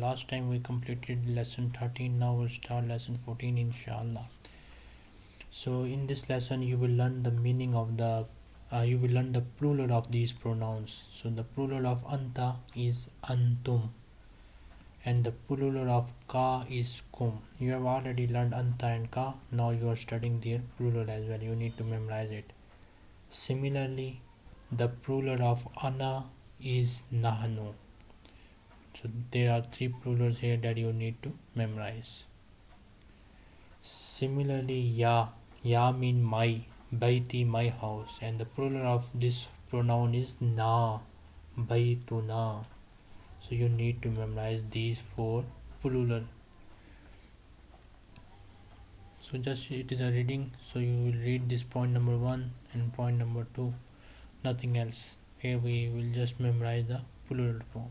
Last time we completed lesson 13, now we'll start lesson 14 inshallah. So in this lesson you will learn the meaning of the uh, you will learn the plural of these pronouns. So the plural of anta is antum and the plural of ka is kum. You have already learned anta and ka, now you are studying their plural as well. You need to memorize it. Similarly, the plural of ana is nahnu so there are three plurals here that you need to memorize. Similarly ya. Ya mean my baiti my house. And the plural of this pronoun is na baituna. So you need to memorize these four plural. So just it is a reading. So you will read this point number one and point number two nothing else. Here we will just memorize the plural form.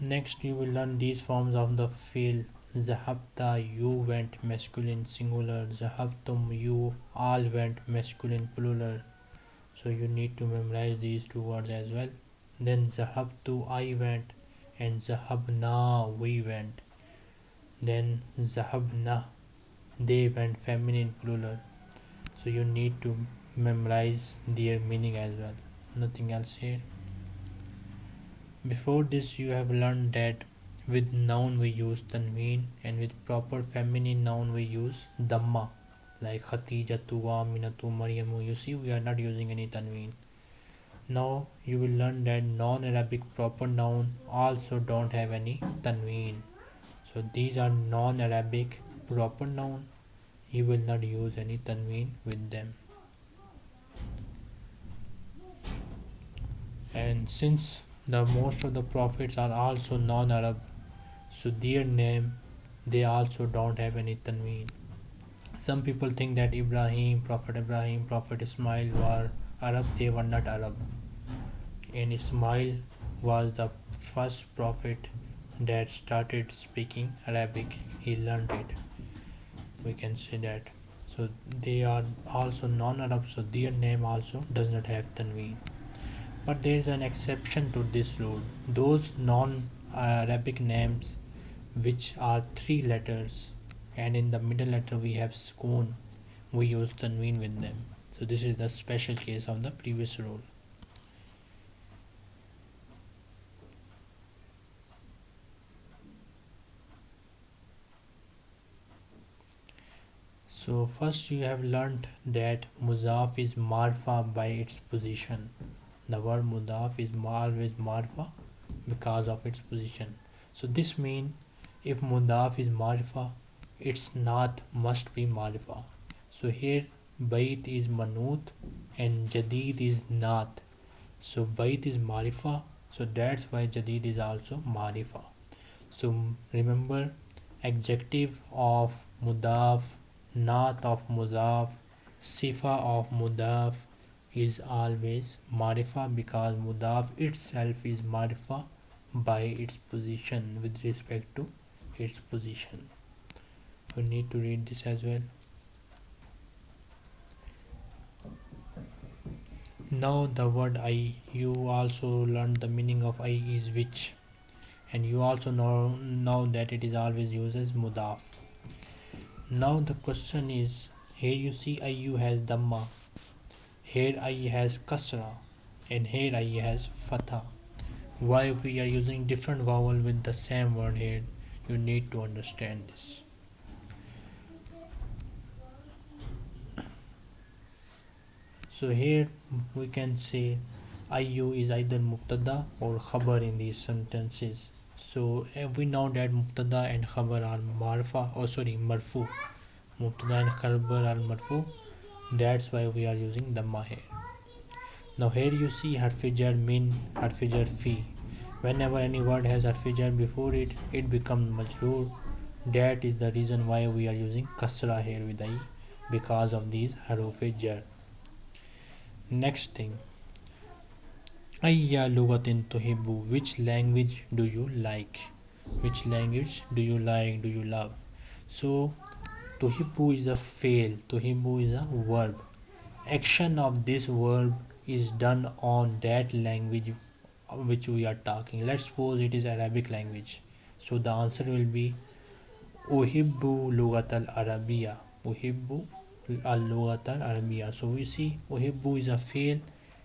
Next you will learn these forms of the fi'l zahabta you went masculine singular. Zahabtum you all went masculine plural. So you need to memorize these two words as well. Then zahabtu i went. And zahabna we went. Then zahabna they went feminine plural. So you need to memorize their meaning as well. Nothing else here. Before this you have learned that with noun we use tanween and with proper feminine noun we use dhamma like khatijatu aminatu maryamu you see we are not using any tanween. Now you will learn that non-arabic proper noun also don't have any tanween. So these are non-arabic proper noun. You will not use any tanween with them and since the most of the prophets are also non-Arab so their name they also don't have any tanween. Some people think that Ibrahim Prophet Ibrahim Prophet Ismail were Arab they were not Arab. And Ismail was the first prophet that started speaking Arabic. He learned it. We can say that. So they are also non-Arab so their name also does not have tanween but there is an exception to this rule. Those non-arabic names which are three letters and in the middle letter we have sukoon we use tanween with them. So this is the special case of the previous rule. So first you have learned that muzaf is marfa by its position the word mudaf is always marfa because of its position. So this means if mudaf is marfa its not must be marfa. So here bait is manut and jadid is not. So bait is marifa so that's why jadid is also marifa so remember adjective of mudaf not of mudaf sifa of mudaf is always marifa because mudaf itself is marifa by its position with respect to its position. You need to read this as well. Now the word i you also learned the meaning of i is which. And you also know now that it is always used as mudaf. Now the question is here you see iu has dhamma here i has kasra and here i has fatha. Why we are using different vowel with the same word here? You need to understand this. So here we can say iu is either mubtada or khabar in these sentences. So eh, we know that mubtada and khabar are marfa or oh sorry marfu. Mubtada and khabar are marfu that's why we are using dhamma here now here you see harfijar min harfijar fi whenever any word has harfijar before it it becomes majroor. That is the reason why we are using kasra here with i because of these harufijar next thing. Ayya lugatin tuhibbu. Which language do you like? Which language do you like do you love? So Tuhibbu is a fail. Tuhibbu is a verb. Action of this verb is done on that language which we are talking. Let's suppose it is arabic language. So the answer will be uhibbu lugat al arabiya uhibbu al lugat al arabiya so we see uhibbu is a fail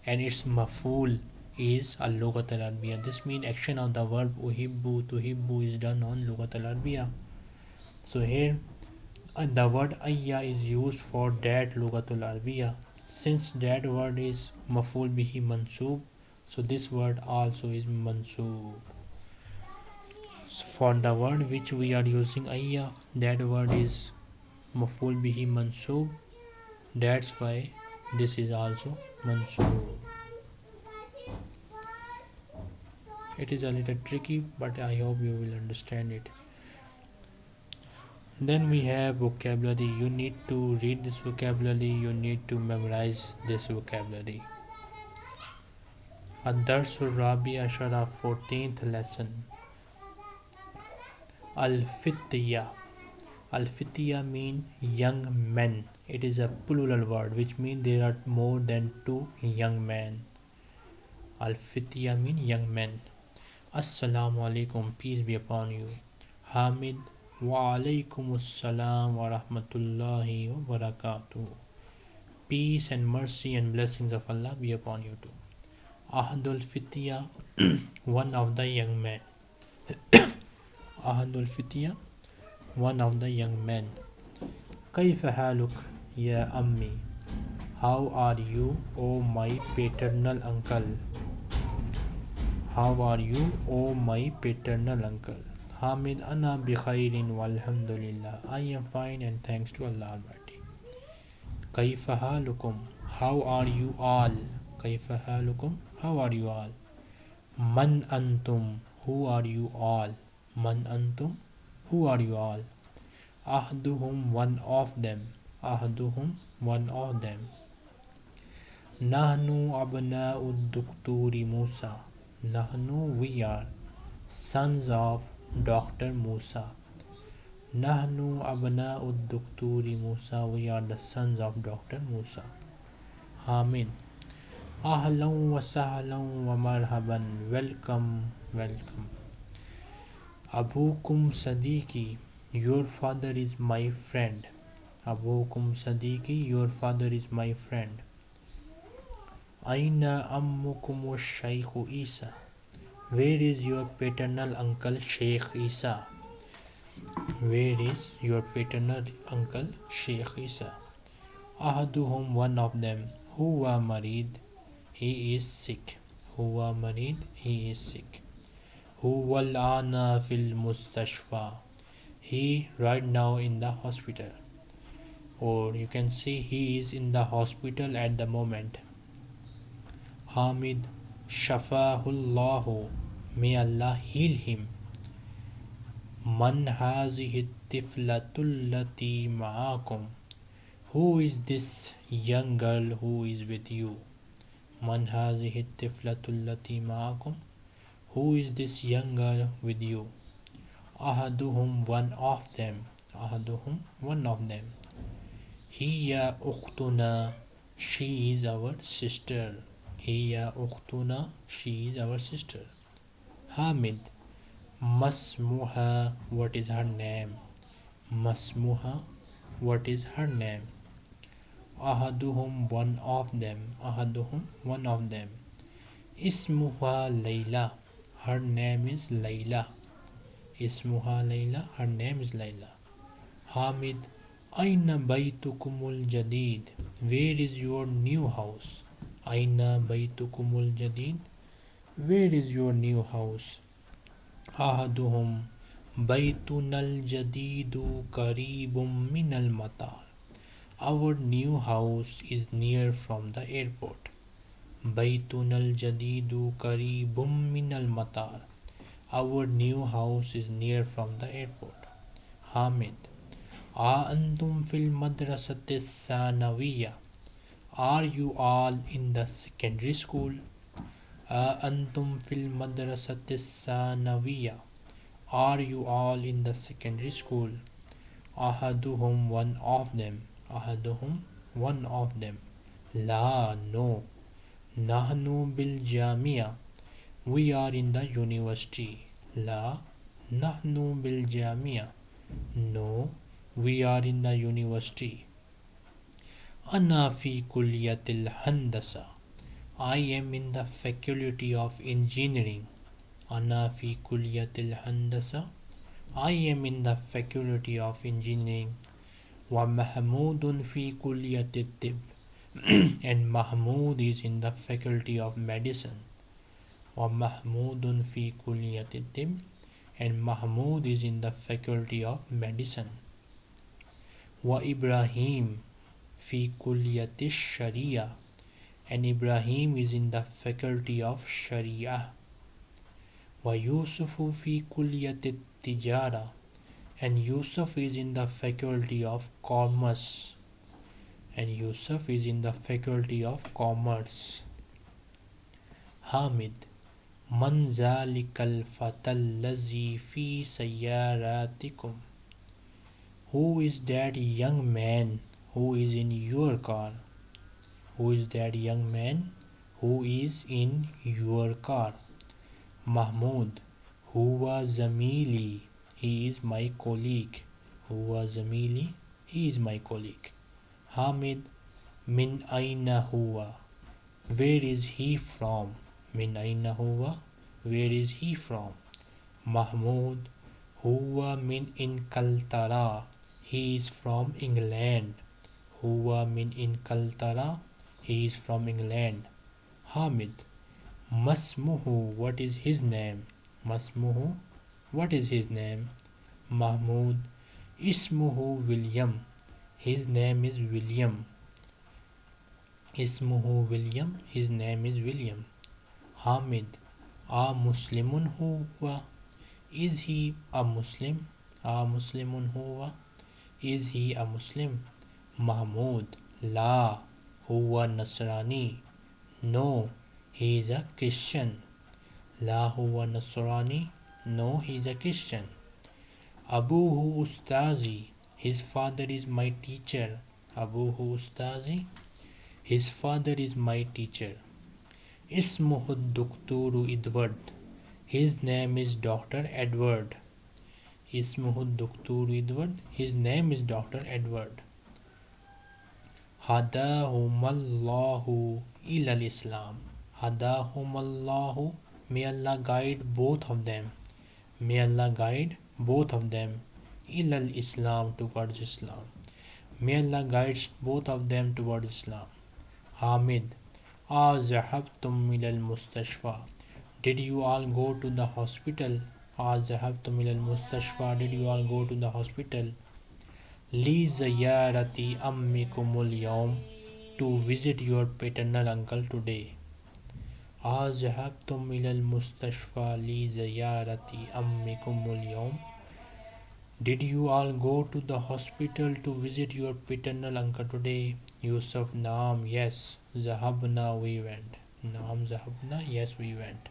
and its maful is al lugat al arabiya this means action of the verb uhibbu tuhibbu is done on lugat al arabiya so here uh, the word ayya is used for that lugatul arabiya. Since that word is maful bihi mansub so this word also is mansub. For the word which we are using ayya that word is maful bihi mansub. That's why this is also mansub. It is a little tricky but i hope you will understand it then we have vocabulary you need to read this vocabulary you need to memorize this vocabulary الدرس الرابع عشر 14th lesson Al-Fitya Al-Fitya mean young men it is a plural word which means there are more than two young men Al-Fitya mean young men Assalamu alaikum peace be upon you Hamid wa alaikum assalam wa rahmatullahi wa barakatuh Peace and mercy and blessings of Allah be upon you too Ahadul Fitya, one of the young men. Ahadul Fitya, one of the young men. كيف حالك يا أمي? How are you, O my paternal uncle? How are you, O my paternal uncle? Hamid Anna Bikhairin Walhamdulillah. I am fine and thanks to Allah Almighty. Kaifahalukum. How are you all? Kaifahalukum. How are you all? Man antum? Who are you all? Man antum? Who are you all? Ahduhum, one of them. Ahduhum, one of them. Nahnu abna'ud dukturi Musa. Nahnu, we are sons of dr musa nahnu abna'u dukturi musa we are the sons of dr musa amin Ahlan wa sahlan wa marhaban. Welcome, welcome. Abukum Sadiki, your father is my friend. Abukum Sadiki, your father is my friend. Aina ammukum Shaykh Isa. Where is your paternal uncle Sheikh Isa? Where is your paternal uncle Sheikh Isa? Ahaduhum, one of them. Huwa marid he is sick huwa marid he is sick huwa al-ana fil mustashfa he right now in the hospital or you can see he is in the hospital at the moment hamid Shafahullahu, may Allah heal him. Man hazihi ma'akum. Who is this young girl who is with you? Man hazihi ma'akum. Who is this young girl with you? Ahaduhum, one of them. Ahaduhum, one of them. Hiya uktuna. She is our sister. یا اختنا شی is our sister Hamid مسموحا what is her name مسموحا what is her name احدہم one of them احدہم one of them اسمہا Laila her name is Laila اسمہا Laila her name is Laila Hamid N بیتکم الجدید؟ Where is your new house aina baytukumul jadid where is your new house ahaduhum baytunal jadidu qaribum minal matar our new house is near from the airport. Baytun al-Jadidu karibum min al-Matar. Our new house is near from the airport. Hamid. A antum fil madrasati sanawiya are you all in the secondary school? Uh, Antum fil madrasati sanawiya are you all in the secondary school? Ahaduhum one of them. Ahaduhum one of them. La no. Nahnu bil jamia. We are in the university. La nahnu bil jamia. No we are in the university ana fi kulliyatil handasa I am in the faculty of engineering. ana fi kulliyatil handasa I am in the faculty of engineering. wa mahmudun fi kulliyatil tib and Mahmoud is in the faculty of medicine. wa mahmudun fi kulliyatil tib and Mahmoud is in the faculty of medicine. wa Ibrahim fi kulliyati sharia. And Ibrahim is in the faculty of sharia. Wa yusufu fi kulliyati tijara. And Yusuf is in the faculty of commerce. And Yusuf is in the faculty of commerce. Hamid Man zalikal fatallazi fi sayyaratikum. Who is that young man? Who is in your car? Who is that young man? Who is in your car? Mahmoud who was Zamili? He is my colleague. Who was Zamili? He is my colleague. Hamid Min Aina Huwa? Where is he from? Min Aina Huwa? Where is he from? Mahmoud Huwa Min in Inkaltara He is from England Huwa Min Inkaltara He is from England. Hamid. Masmuhu What is his name? Masmuhu What is his name? Mahmoud. Ismuhu William. His name is William. Ismuhu William. His name is William. Hamid. A Muslimun huwa. Is he a Muslim? A Muslimun huwa. Is he a Muslim? Mahmud La Huwa Nasrani No, he is a Christian La Huwa Nasrani No, he is a Christian Abuhu Ustazi His father is my teacher Abuhu Ustazi His father is my teacher Ismuhu Dukturu Edward His name is Dr. Edward Ismuhu Dukturu Edward His name is Dr. Edward Hadahumallahu ilal Islam Hadahumallahu May Allah guide both of them. May Allah guide both of them. ilal Islam towards Islam. May Allah guides both of them towards Islam. Hamid Azahabtum ilal mustashfa. Did you all go to the hospital? Azahabtum ilal mustashfa. Did you all go to the hospital? Li zayarati ammikumul yawm To visit your paternal uncle today أذهبتم إلى المستشفى لزيارة أمكم اليوم Did you all go to the hospital to visit your paternal uncle today? Yusuf Naam, yes. Zahabna, we went. Naam Zahabna, yes, we went.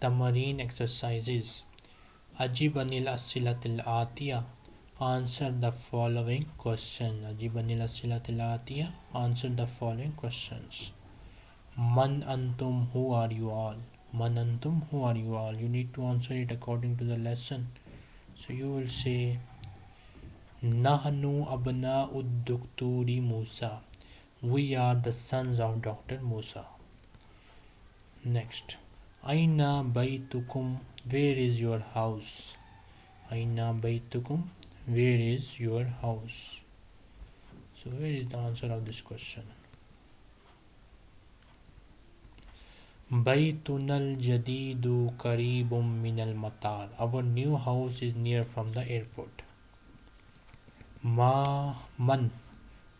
Tamarin exercises. Ajibanil asilatil atiya. Answer the following question. Ajibanil asilatil atiya. Answer the following questions. Man antum, who are you all? Man antum, who are you all? You need to answer it according to the lesson. So you will say Nahnu abna uddukturi Musa. We are the sons of Dr. Musa. Next. Aina baytukum. Where is your house? Aina baytukum. Where is your house? So where is the answer of this question? Baytunal Jadidu Karibum Minal Matar. Our new house is near from the airport. Ma Man.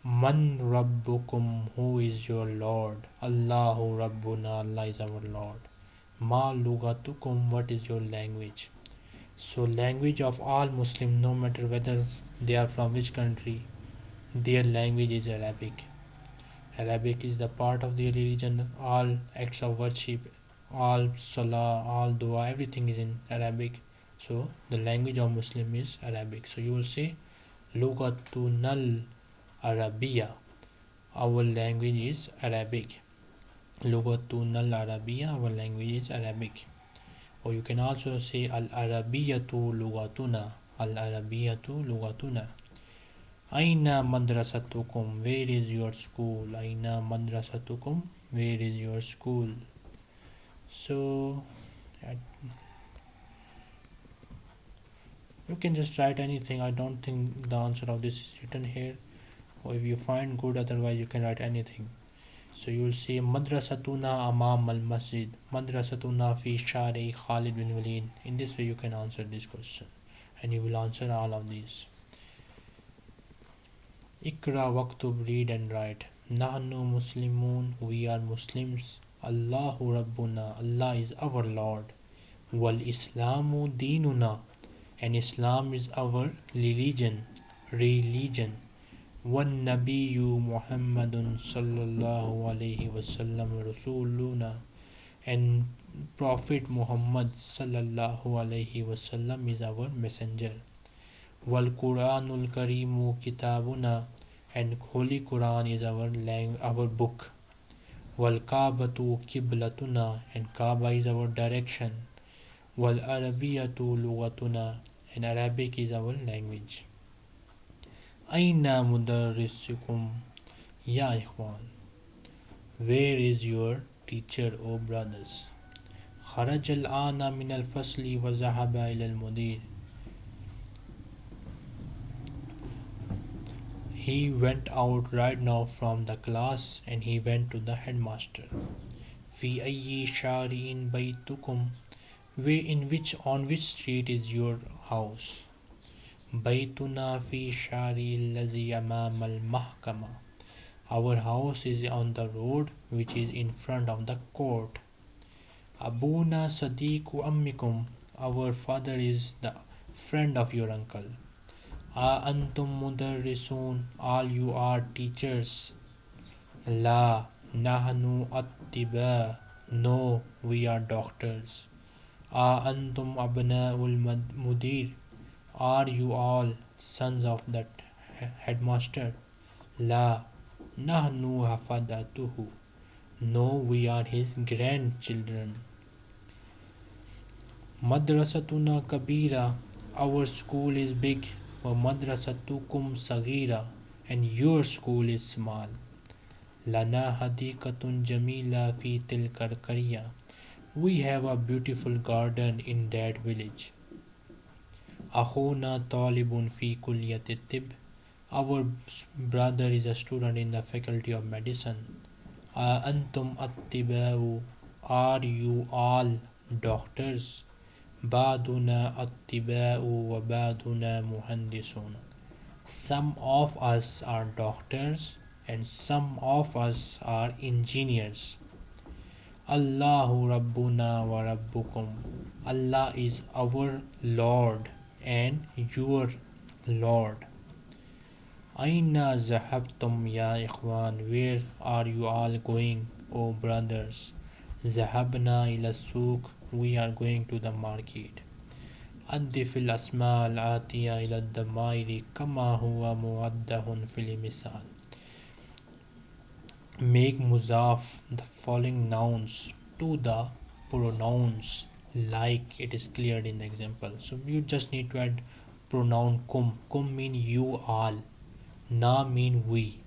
Man Rabbukum. Who is your Lord? Allahu Rabbuna. Allah is our Lord. Ma Lugatukum. What is your language? So language of all Muslim, no matter whether they are from which country, their language is Arabic. Arabic is the part of the religion. All acts of worship, all salah, all dua, everything is in Arabic. So the language of Muslim is Arabic. So you will say Lugatunal Arabiya. Our language is Arabic. lugatun al arabiya our language is arabic or you can also say al arabiyatu lugatuna al arabiyatu lugatuna. Aina madrasatukum? Where is your school? Aina madrasatukum? Where is your school? So you can just write anything. I don't think the answer of this is written here. Or if you find good otherwise you can write anything so you will see madrasatuna amam al masjid madrasatuna fi shari khalid bin walid. In this way you can answer this question. And you will answer all of these. Ikra waktub read and write. Nahnu muslimun we are muslims. Allahu rabbuna allah is our lord. Wal islamu dinuna and Islam is our religion. Religion والنبي محمد صلی اللہ علیہ وسلم رسولنا and profit محمد صلی اللہ علیہ وسلم از آور messenger والقرآن الکریم کتابنا and holy Quran is our lang our book والکعبۃ قبلتنا and Kaaba is our direction والعربیۃ لغتنا and Arabic is our language Aina mudarrisukum ya ikhwan. Where is your teacher, O brothers? خرج الآن من الفصل وذهب إلى المدير. He went out right now from the class and he went to the headmaster. في أي شارع بيتكم way in which on which street is your house Baytuna fi shari lazi amam al mahkama. Our house is on the road which is in front of the court. Abuna sadiku ammikum. Our father is the friend of your uncle. A antum mudarrisun. All you are teachers. La nahnu attiba. No, we are doctors. A antum abnaul mudir. Are you all sons of that headmaster? La nahnu hafadatuhu. No, we are his grandchildren. Madrasatuna kabira. Our school is big. Wa madrasatukum sagira. And your school is small. Lana hadikatun jamila fi tilkar We have a beautiful garden in that village. Akhuna talibun fi kulliyati tib. Our brother is a student in the faculty of medicine. Uh, Antum attibau. Are you all doctors? Baduna attibau wa baduna muhandisun. Some of us are doctors and some of us are engineers. Allahu Rabbuna wa Rabbukum. Allah is our Lord and your Lord. Aina zahabtum ya ikhwan. Where are you all going, O brothers? Zahabna ila souk. We are going to the market. أضف الأسماء الآتية إلى الضمائر كما هو موضح في المثال make muzaf the following nouns to the pronouns like it is cleared in the example. So you just need to add pronoun kum. Kum mean you all. Na mean we.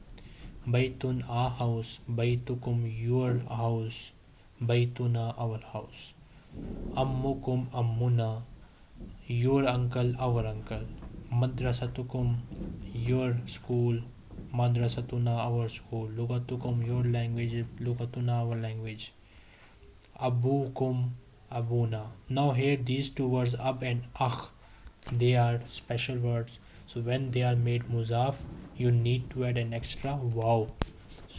Baitun a house. Baitukum your house. Baituna our house. Ammukum ammuna. Your uncle our uncle. Madrasatukum your school. Madrasatuna our school. Lugatukum your language. Lugatuna our language. Abukum abuna. Now here these two words ab and akh they are special words. So when they are made muzaf you need to add an extra wow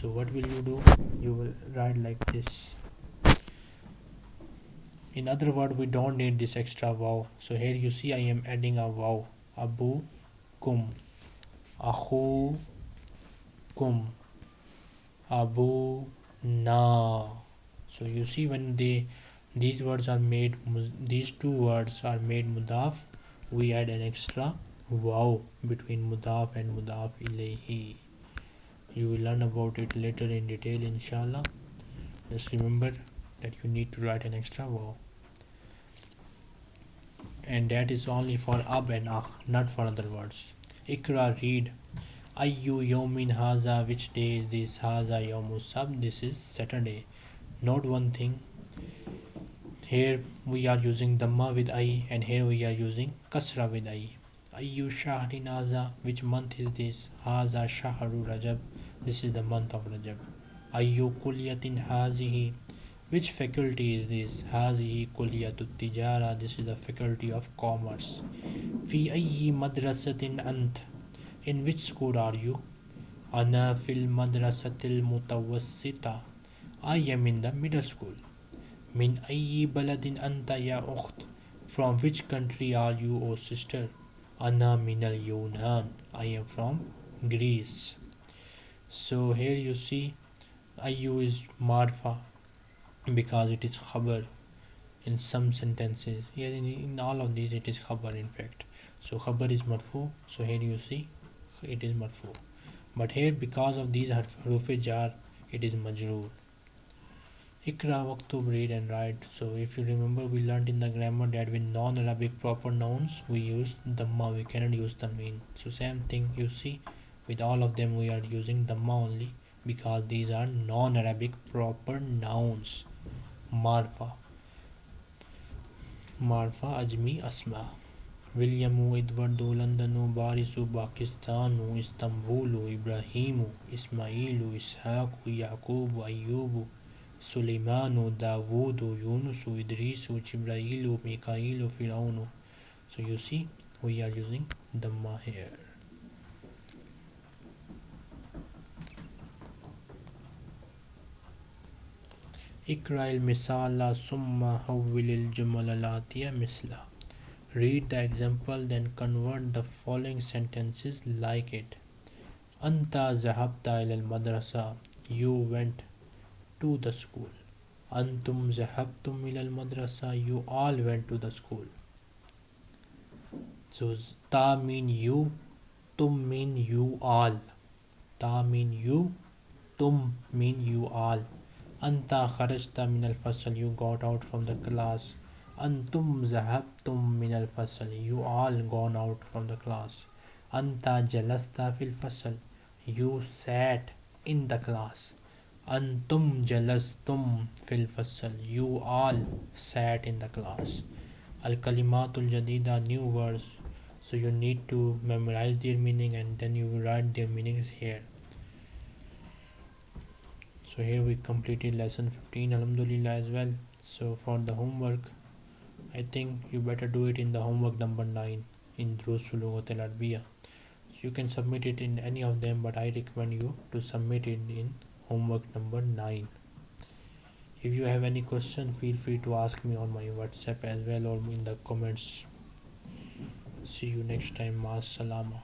so what will you do? You will write like this. In other word we don't need this extra wow so here you see i am adding a wow abu kum. Akhu kum. Abu na. So you see when they these words are made these two words are made mudaf. We add an extra wow between mudaf and mudaf ilayhi. You will learn about it later in detail inshallah. Just remember that you need to write an extra vowel and that is only for ab and ah not for other words. Ikra read. Ayu yomin haza which day is this? Haza yomus sab this is saturday. Note one thing here we are using Dhamma with I and here we are using Kasra with I. Ayu Shahri Naza, which month is this? Haza Shahru Rajab, this is the month of Rajab. Ayu Kulyatin Hazihi, which faculty is this? Hazihi Kulyatut Tijara, this is the faculty of commerce. Fi Ayi Madrasatin Ant, in which school are you? Ana Fil Madrasatil Mutawassita, I am in the middle school. From which country are you, O sister? Anna minal Yunan. I am from Greece. So here you see, I is marfa because it is khabar in some sentences. Yes, in, in all of these it is khabar in fact. So khabar is marfu. So here you see, it is marfu. But here because of these harf jar, it is majroor. Ikra Maktub read and write. So if you remember we learned in the grammar that with non-Arabic proper nouns we use Dhamma, we cannot use the mean. So same thing you see with all of them we are using Dhamma only because these are non-Arabic proper nouns. Marfa. Marfa Ajmi Asma. William, Edwardu Londonu Barisu Pakistan, Istanbul, Ibrahimu Ismailu Ishaku Ya'qub, Ayubu Suleimanu, Davudu, Yunusu, Idrisu, Jibrailu, Mikailu, Firaunu. So you see we are using Dhamma here. اقرأ المثال ثم حول الجمل الآتية مثله Read the example then convert the following sentences like it أنت ذهبت إلى المدرسة You went to the school. Antum zahabtum ilal madrasa. You all went to the school. So ta mean you, tum mean you all. Ta mean you, tum mean you all. Anta kharajta min al fasal. You got out from the class. Antum zahabtum min al fasal. You all gone out from the class. Anta jalasta fil fasal. You sat in the class antum jalastum fil fasl you all sat in the class. Al kalimatul jadida new words. So you need to memorize their meaning and then you write their meanings here. So here we completed lesson 15 alhamdulillah as well. So for the homework I think you better do it in the homework number 9 in Durus al-Lughah al-Arabiya so you can submit it in any of them but I recommend you to submit it in homework number 9 if you have any question feel free to ask me on my whatsapp as well or in the comments. See you next time. Ma salama